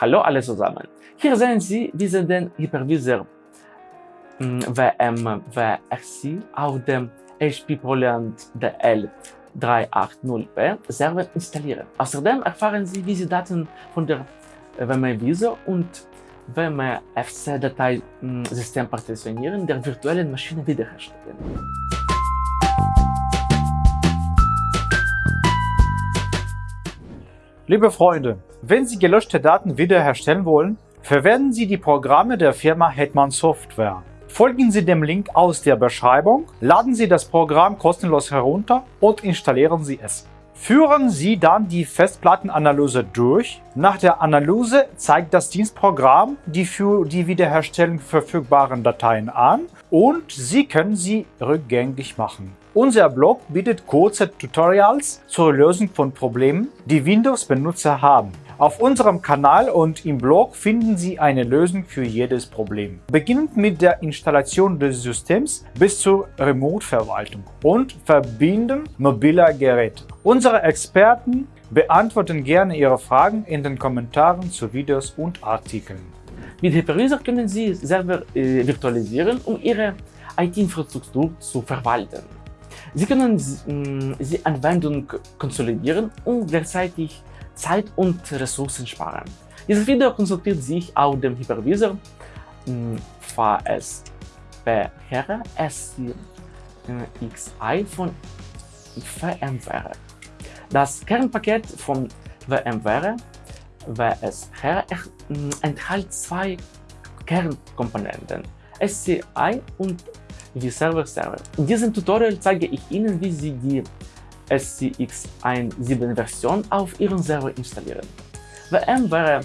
Hallo alle zusammen. Hier sehen Sie, wie Sie den Hypervisor WMWRC auf dem HP ProLiant DL380p Server installieren. Außerdem erfahren Sie, wie Sie Daten von der WMVisor und WMFC-Dateisystem Partitionieren der virtuellen Maschine wiederherstellen. Liebe Freunde, wenn Sie gelöschte Daten wiederherstellen wollen, verwenden Sie die Programme der Firma Hetman Software. Folgen Sie dem Link aus der Beschreibung, laden Sie das Programm kostenlos herunter und installieren Sie es. Führen Sie dann die Festplattenanalyse durch. Nach der Analyse zeigt das Dienstprogramm die für die Wiederherstellung verfügbaren Dateien an und Sie können sie rückgängig machen. Unser Blog bietet kurze Tutorials zur Lösung von Problemen, die Windows-Benutzer haben. Auf unserem Kanal und im Blog finden Sie eine Lösung für jedes Problem. Beginnend mit der Installation des Systems bis zur Remote-Verwaltung und Verbinden mobiler Geräte. Unsere Experten beantworten gerne Ihre Fragen in den Kommentaren zu Videos und Artikeln. Mit Hypervisor können Sie Server äh, virtualisieren, um Ihre IT-Infrastruktur zu verwalten. Sie können äh, die Anwendung konsolidieren und gleichzeitig Zeit und Ressourcen sparen. Dieses Video konsultiert sich auf dem Hypervisor VSP Here SCXI von VMware. Das Kernpaket von VMware VSR enthält zwei Kernkomponenten, SCI und vServer Server. In diesem Tutorial zeige ich Ihnen, wie Sie die SCX17 Version auf Ihren Server installieren. VMware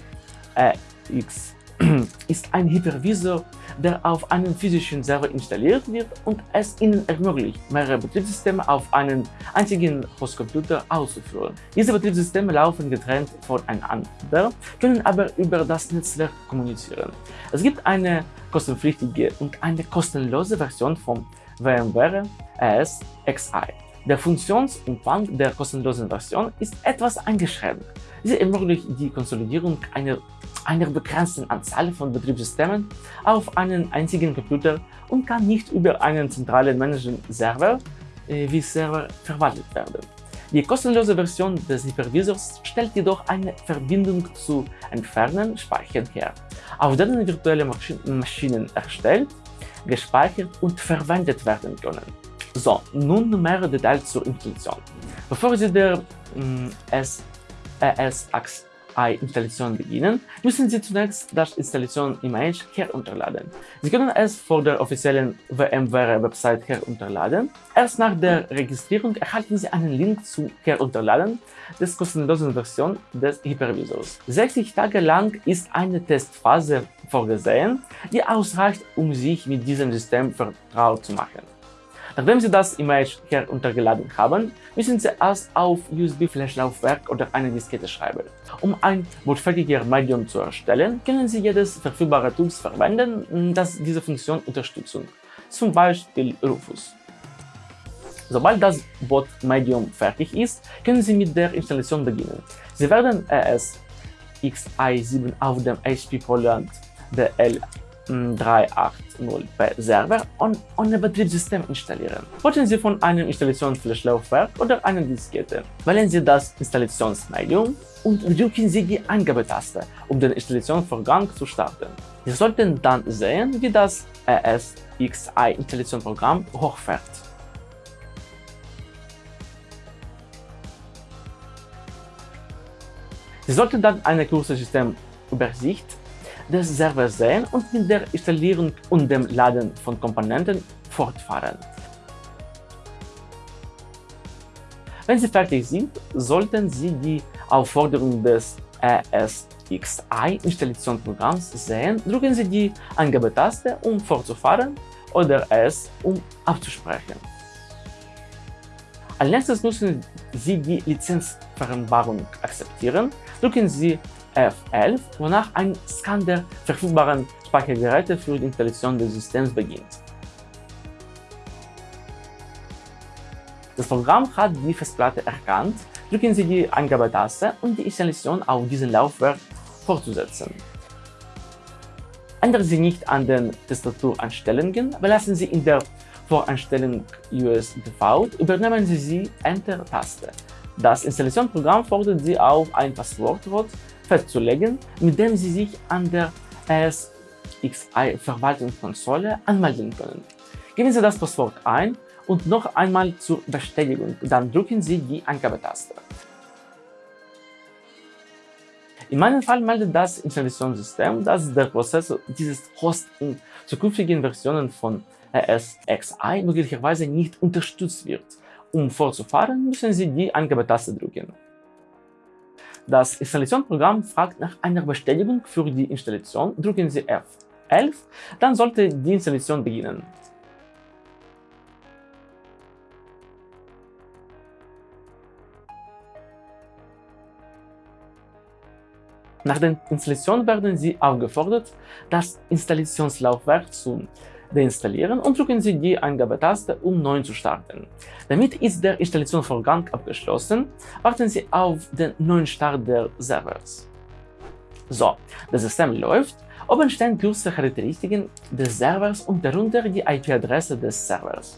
X ist ein Hypervisor, der auf einem physischen Server installiert wird und es Ihnen ermöglicht, mehrere Betriebssysteme auf einen einzigen Hostcomputer auszuführen. Diese Betriebssysteme laufen getrennt voneinander, können aber über das Netzwerk kommunizieren. Es gibt eine kostenpflichtige und eine kostenlose Version von VMware AS XI. Der Funktionsumfang der kostenlosen Version ist etwas eingeschränkt. Sie ermöglicht die Konsolidierung einer, einer begrenzten Anzahl von Betriebssystemen auf einen einzigen Computer und kann nicht über einen zentralen Management-Server äh, wie Server verwaltet werden. Die kostenlose Version des Hypervisors stellt jedoch eine Verbindung zu entfernten Speichern her, auf denen virtuelle Maschinen erstellt, gespeichert und verwendet werden können. So, nun mehr Details zur Installation. Bevor Sie der mm, ES-Installation beginnen, müssen Sie zunächst das Installation-Image herunterladen. Sie können es vor der offiziellen VMware-Website herunterladen. Erst nach der Registrierung erhalten Sie einen Link zum Herunterladen des kostenlosen Version des Hypervisors. 60 Tage lang ist eine Testphase vorgesehen, die ausreicht, um sich mit diesem System vertraut zu machen. Nachdem Sie das Image heruntergeladen haben, müssen Sie es auf USB-Flash-Laufwerk oder eine Diskette schreiben. Um ein bootfertiges Medium zu erstellen, können Sie jedes verfügbare Tools verwenden, das diese Funktion unterstützt, zum Beispiel Rufus. Sobald das Bot-Medium fertig ist, können Sie mit der Installation beginnen. Sie werden ES-XI7 auf dem HP ProLiant DL 380p Server und ohne Betriebssystem installieren. Wollen Sie von einem Installationsflash-Laufwerk oder einer Diskette. Wählen Sie das Installationsmedium und drücken Sie die Eingabetaste, um den Installationsvorgang zu starten. Sie sollten dann sehen, wie das ESXi-Installationsprogramm hochfährt. Sie sollten dann eine kurze Systemübersicht des Servers sehen und mit der Installierung und dem Laden von Komponenten fortfahren. Wenn Sie fertig sind, sollten Sie die Aufforderung des ESXi-Installationsprogramms sehen, drücken Sie die Eingabetaste, um fortzufahren oder es, um abzusprechen. Als nächstes müssen Sie die Lizenzvereinbarung akzeptieren, drücken Sie F11, wonach ein Scan der verfügbaren Speichergeräte für die Installation des Systems beginnt. Das Programm hat die Festplatte erkannt, drücken Sie die Eingabetaste und die Installation auf diesem Laufwerk fortzusetzen. Ändern Sie nicht an den Tastatureinstellungen, belassen Sie in der Voreinstellung US Default, übernehmen Sie die Enter-Taste. Das Installationsprogramm fordert Sie auf, ein Passwortwort festzulegen, mit dem Sie sich an der SXI-Verwaltungskonsole anmelden können. Geben Sie das Passwort ein und noch einmal zur Bestätigung, dann drücken Sie die Eingabetaste. In meinem Fall meldet das Installationssystem, dass der Prozessor dieses Host in zukünftigen Versionen von ESXi möglicherweise nicht unterstützt wird. Um fortzufahren, müssen Sie die Eingabetaste drücken. Das Installationsprogramm fragt nach einer Bestätigung für die Installation. Drücken Sie F11, dann sollte die Installation beginnen. Nach der Installation werden Sie aufgefordert, das Installationslaufwerk zu deinstallieren und drücken Sie die Eingabetaste, um neu zu starten. Damit ist der Installationsvorgang abgeschlossen, warten Sie auf den neuen Start des Servers. So, das System läuft, oben stehen kurze Charakteristiken des Servers und darunter die IP-Adresse des Servers,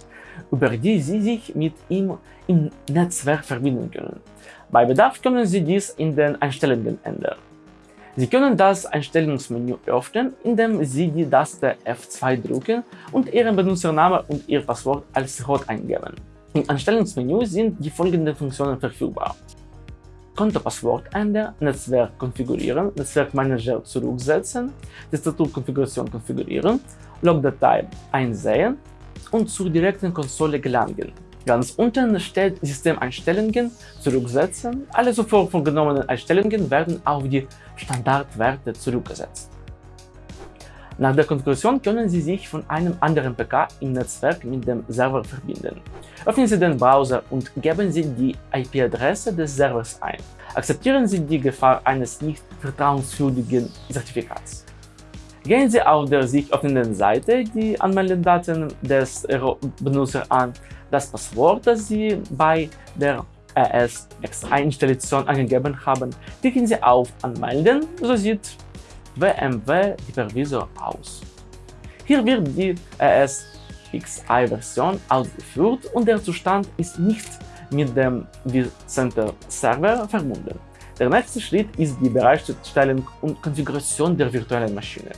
über die Sie sich mit ihm im Netzwerk verbinden können. Bei Bedarf können Sie dies in den Einstellungen ändern. Sie können das Einstellungsmenü öffnen, indem Sie die Taste F2 drücken und Ihren Benutzernamen und Ihr Passwort als Rot eingeben. Im Einstellungsmenü sind die folgenden Funktionen verfügbar. Kontopasswort ändern, Netzwerk konfigurieren, Netzwerkmanager zurücksetzen, Tastaturkonfiguration konfigurieren, Logdatei einsehen und zur direkten Konsole gelangen. Ganz unten steht Systemeinstellungen zurücksetzen. Alle zuvor vorgenommenen Einstellungen werden auf die Standardwerte zurückgesetzt. Nach der Konfiguration können Sie sich von einem anderen PK im Netzwerk mit dem Server verbinden. Öffnen Sie den Browser und geben Sie die IP-Adresse des Servers ein. Akzeptieren Sie die Gefahr eines nicht vertrauenswürdigen Zertifikats. Gehen Sie auf der sich öffnenden Seite die Anmeldedaten des Benutzers an das Passwort, das Sie bei der ESX-Installation angegeben haben, klicken Sie auf Anmelden, so sieht WMW Hypervisor aus. Hier wird die ESXi-Version ausgeführt und der Zustand ist nicht mit dem vCenter Server verbunden. Der nächste Schritt ist die Bereitstellung und Konfiguration der virtuellen Maschine.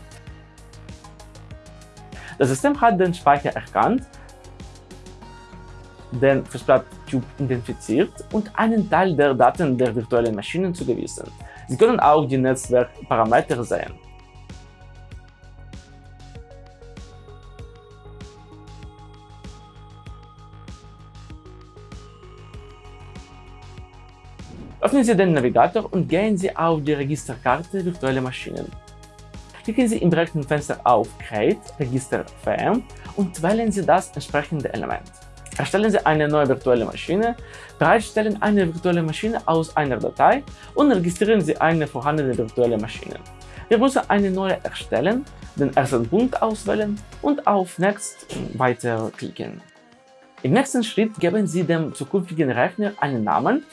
Das System hat den Speicher erkannt den Festplattentyp identifiziert und einen Teil der Daten der virtuellen Maschinen zugewiesen. Sie können auch die Netzwerkparameter sehen. Öffnen Sie den Navigator und gehen Sie auf die Registerkarte Virtuelle Maschinen. Klicken Sie im rechten Fenster auf Create Register VM und wählen Sie das entsprechende Element. Erstellen Sie eine neue virtuelle Maschine, bereitstellen eine virtuelle Maschine aus einer Datei und registrieren Sie eine vorhandene virtuelle Maschine. Wir müssen eine neue erstellen, den ersten Punkt auswählen und auf Next weiter klicken. Im nächsten Schritt geben Sie dem zukünftigen Rechner einen Namen,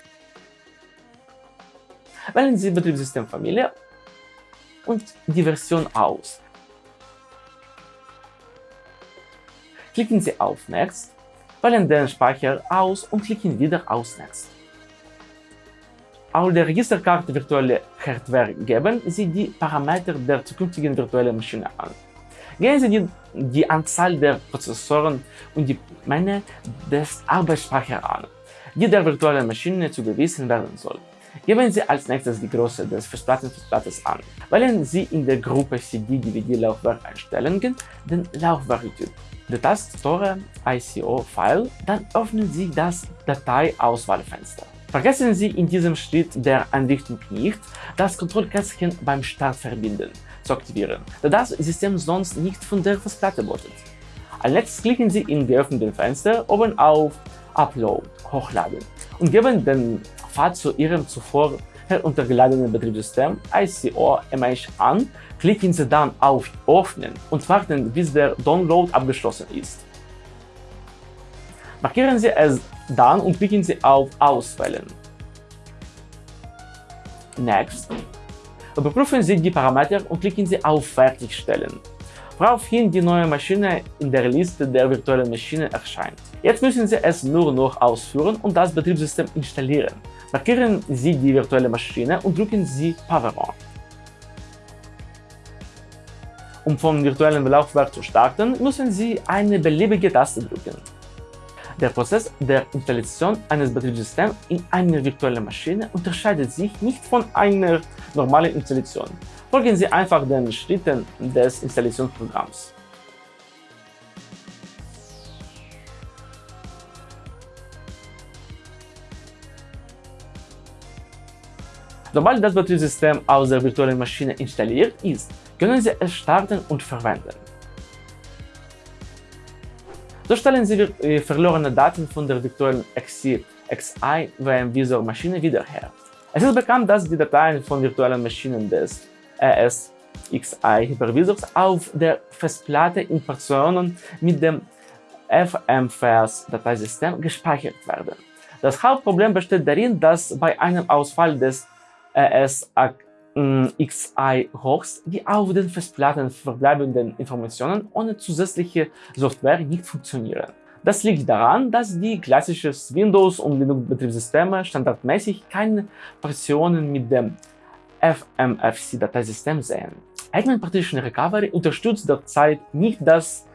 wählen Sie Betriebssystemfamilie und die Version aus. Klicken Sie auf Next wählen den Speicher aus und klicken wieder auf Next. Auf der Registerkarte Virtuelle Hardware geben Sie die Parameter der zukünftigen virtuellen Maschine an. Gehen Sie die, die Anzahl der Prozessoren und die Menge des Arbeitsspeichers an, die der virtuellen Maschine zugewiesen werden soll. Geben Sie als nächstes die Größe des Festplattenplatzes an. Wählen Sie in der Gruppe CD-DVD-Laufwerk-Einstellungen den Laufwerktyp die Tastatur ICO-File, dann öffnen Sie das Dateiauswahlfenster. Vergessen Sie in diesem Schritt der Einrichtung nicht, das Kontrollkästchen beim Start verbinden zu aktivieren, da das System sonst nicht von der Festplatte bootet. Als nächstes klicken Sie im geöffneten Fenster oben auf Upload Hochladen und geben den Pfad zu Ihrem zuvor heruntergeladenen Betriebssystem ICO MH an, klicken Sie dann auf Öffnen und warten, bis der Download abgeschlossen ist. Markieren Sie es dann und klicken Sie auf Auswählen. Next. Überprüfen Sie die Parameter und klicken Sie auf Fertigstellen woraufhin die neue Maschine in der Liste der virtuellen Maschinen erscheint. Jetzt müssen Sie es nur noch ausführen und das Betriebssystem installieren. Markieren Sie die virtuelle Maschine und drücken Sie Power On. Um vom virtuellen Laufwerk zu starten, müssen Sie eine beliebige Taste drücken. Der Prozess der Installation eines Betriebssystems in einer virtuellen Maschine unterscheidet sich nicht von einer normalen Installation. Folgen Sie einfach den Schritten des Installationsprogramms. Sobald das Betriebssystem aus der virtuellen Maschine installiert ist, können Sie es starten und verwenden. So stellen Sie äh, verlorene Daten von der virtuellen XI, XI VM Visor Maschine wieder her. Es ist bekannt, dass die Dateien von virtuellen Maschinen des ESXi-Hypervisors auf der Festplatte in Portionen mit dem FMFS-Dateisystem gespeichert werden. Das Hauptproblem besteht darin, dass bei einem Ausfall des ESXi-Hochs die auf den Festplatten verbleibenden Informationen ohne zusätzliche Software nicht funktionieren. Das liegt daran, dass die klassischen Windows- und Linux-Betriebssysteme standardmäßig keine Partitionen mit dem FMFC-Dateisystem sehen. Hetman Partition Recovery unterstützt derzeit nicht das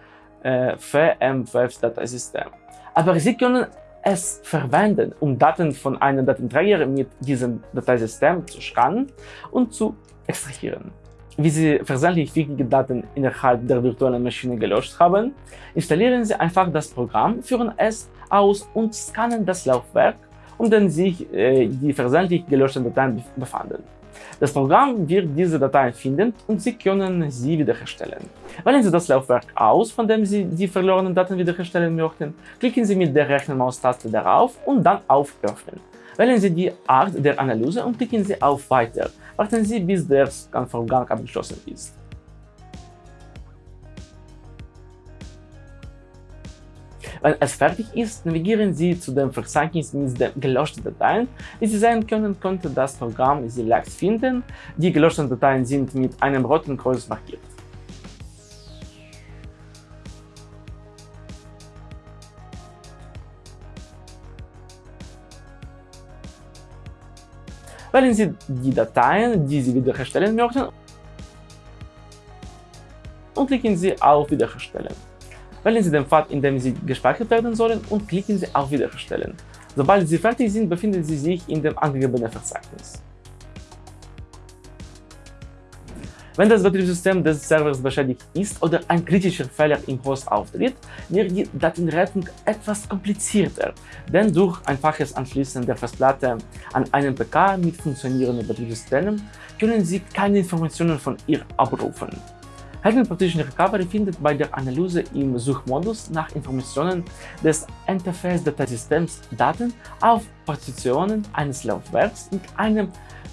äh, VMFF-Dateisystem, aber Sie können es verwenden, um Daten von einem Datenträger mit diesem Dateisystem zu scannen und zu extrahieren. Wie Sie versehentlich wichtige Daten innerhalb der virtuellen Maschine gelöscht haben, installieren Sie einfach das Programm, führen es aus und scannen das Laufwerk, um dem sich äh, die versehentlich gelöschten Dateien befanden. Das Programm wird diese Dateien finden und Sie können sie wiederherstellen. Wählen Sie das Laufwerk aus, von dem Sie die verlorenen Daten wiederherstellen möchten, klicken Sie mit der rechten Maustaste darauf und dann auf Öffnen. Wählen Sie die Art der Analyse und klicken Sie auf Weiter. Warten Sie, bis der Scan-Vorgang abgeschlossen ist. Wenn es fertig ist, navigieren Sie zu dem Verzeichnis mit den gelöschten Dateien. Wie Sie sehen können, konnte das Programm sie leicht finden. Die gelöschten Dateien sind mit einem roten Kreuz markiert. Wählen Sie die Dateien, die Sie wiederherstellen möchten und klicken Sie auf Wiederherstellen. Wählen Sie den Pfad, in dem Sie gespeichert werden sollen und klicken Sie auf Wiederherstellen. Sobald Sie fertig sind, befinden Sie sich in dem angegebenen Verzeichnis. Wenn das Betriebssystem des Servers beschädigt ist oder ein kritischer Fehler im Host auftritt, wird die Datenrettung etwas komplizierter, denn durch einfaches Anschließen der Festplatte an einen PK mit funktionierenden Betriebssystemen können Sie keine Informationen von ihr abrufen. Hidden Partition Recovery findet bei der Analyse im Suchmodus nach Informationen des Interface-Dateisystems Daten auf Partitionen eines Laufwerks mit einem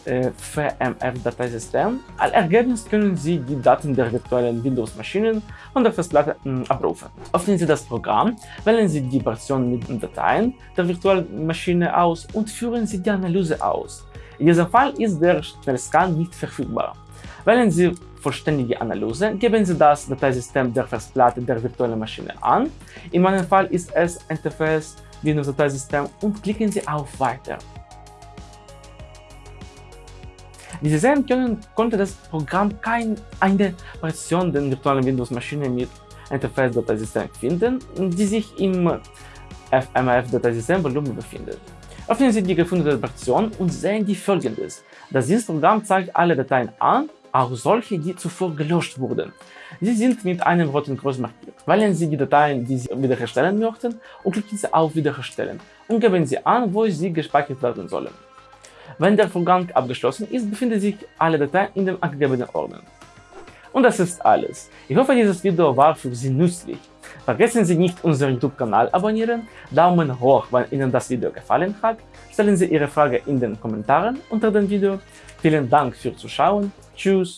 äh, VMF-Dateisystem. Als Ergebnis können Sie die Daten der virtuellen Windows-Maschinen von der Festplatte äh, abrufen. Öffnen Sie das Programm, wählen Sie die Partition mit den Dateien der virtuellen Maschine aus und führen Sie die Analyse aus. In diesem Fall ist der Schnellscan nicht verfügbar. Wählen Sie vollständige Analyse, geben Sie das Dateisystem der Festplatte der virtuellen Maschine an. In meinem Fall ist es NTFS Windows Dateisystem und klicken Sie auf Weiter. Wie Sie sehen können, konnte das Programm keine Partition der virtuellen Windows-Maschine mit NTFS-Dateisystem finden, die sich im FMF-Dateisystem-Volumen befindet. Öffnen Sie die gefundene Partition und sehen die folgendes. Das Dienstprogramm zeigt alle Dateien an auch solche, die zuvor gelöscht wurden. Sie sind mit einem roten Kreuz markiert. Wählen Sie die Dateien, die Sie wiederherstellen möchten und klicken Sie auf Wiederherstellen und geben Sie an, wo sie gespeichert werden sollen. Wenn der Vorgang abgeschlossen ist, befinden sich alle Dateien in dem angegebenen Ordner. Und das ist alles. Ich hoffe, dieses Video war für Sie nützlich. Vergessen Sie nicht, unseren YouTube-Kanal abonnieren, Daumen hoch, wenn Ihnen das Video gefallen hat, stellen Sie Ihre Frage in den Kommentaren unter dem Video. Vielen Dank fürs Zuschauen Tschüss.